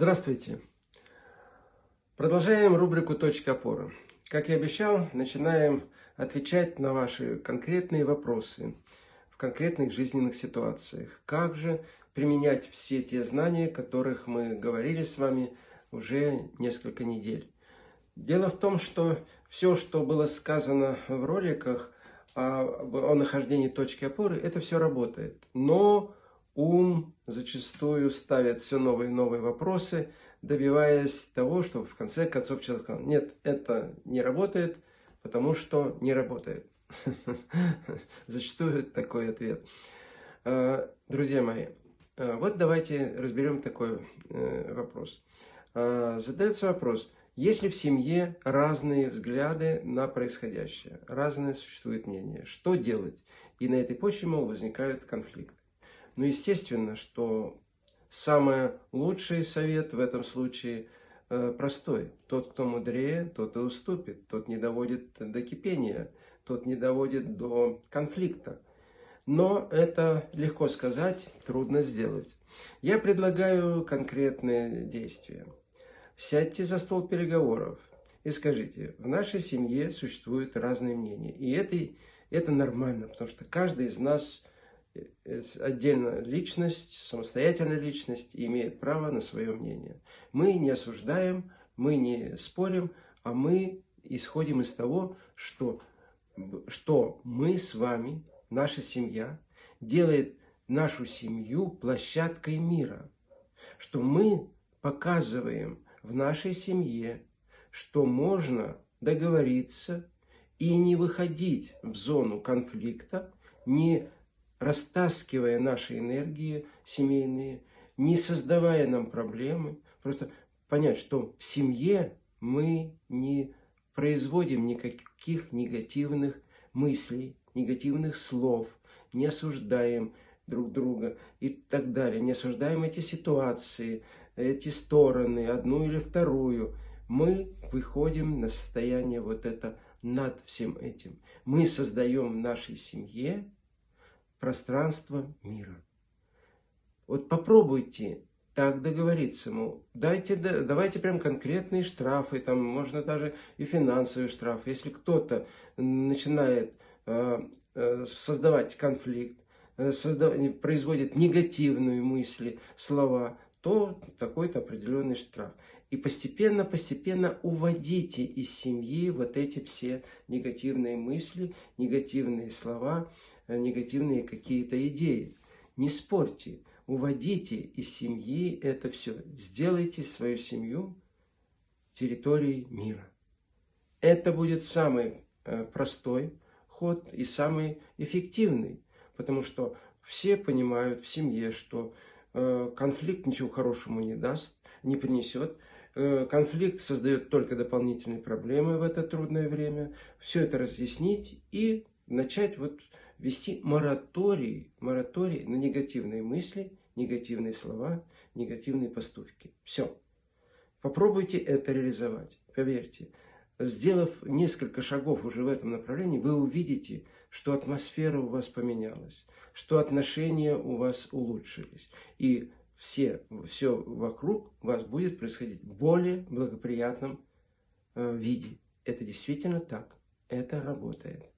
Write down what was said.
Здравствуйте! Продолжаем рубрику «Точка опоры». Как и обещал, начинаем отвечать на ваши конкретные вопросы в конкретных жизненных ситуациях. Как же применять все те знания, о которых мы говорили с вами уже несколько недель. Дело в том, что все, что было сказано в роликах о, о нахождении точки опоры, это все работает. Но ум зачастую ставит все новые и новые вопросы, добиваясь того, чтобы в конце концов человек сказал, нет, это не работает, потому что не работает. Зачастую такой ответ. А, друзья мои, а, вот давайте разберем такой э, вопрос. А, задается вопрос, есть ли в семье разные взгляды на происходящее, разные существуют мнения, что делать? И на этой почве, мол, возникают конфликты. Ну, естественно, что самый лучший совет в этом случае э, простой. Тот, кто мудрее, тот и уступит, тот не доводит до кипения, тот не доводит до конфликта. Но это легко сказать, трудно сделать. Я предлагаю конкретные действия. Сядьте за стол переговоров и скажите, в нашей семье существуют разные мнения. И это, это нормально, потому что каждый из нас отдельно личность, самостоятельная личность имеет право на свое мнение. Мы не осуждаем, мы не спорим, а мы исходим из того, что, что мы с вами, наша семья, делает нашу семью площадкой мира. Что мы показываем в нашей семье, что можно договориться и не выходить в зону конфликта, не растаскивая наши энергии семейные, не создавая нам проблемы, просто понять, что в семье мы не производим никаких негативных мыслей, негативных слов, не осуждаем друг друга и так далее, не осуждаем эти ситуации, эти стороны, одну или вторую, мы выходим на состояние вот это над всем этим. Мы создаем в нашей семье пространство мира. Вот попробуйте так договориться, мол, дайте, давайте прям конкретные штрафы, там можно даже и финансовый штраф. Если кто-то начинает э, э, создавать конфликт, э, производит негативные мысли, слова, то такой-то определенный штраф. И постепенно-постепенно уводите из семьи вот эти все негативные мысли, негативные слова, негативные какие-то идеи. Не спорьте, уводите из семьи это все. Сделайте свою семью территорией мира. Это будет самый э, простой ход и самый эффективный, потому что все понимают в семье, что Э, конфликт ничего хорошему не даст, не принесет. Э, конфликт создает только дополнительные проблемы в это трудное время. Все это разъяснить и начать вот вести мораторий, мораторий на негативные мысли, негативные слова, негативные поступки. Все. Попробуйте это реализовать. Поверьте, сделав несколько шагов уже в этом направлении, вы увидите, что атмосфера у вас поменялась, что отношения у вас улучшились. И все, все вокруг вас будет происходить в более благоприятном э, виде. Это действительно так. Это работает.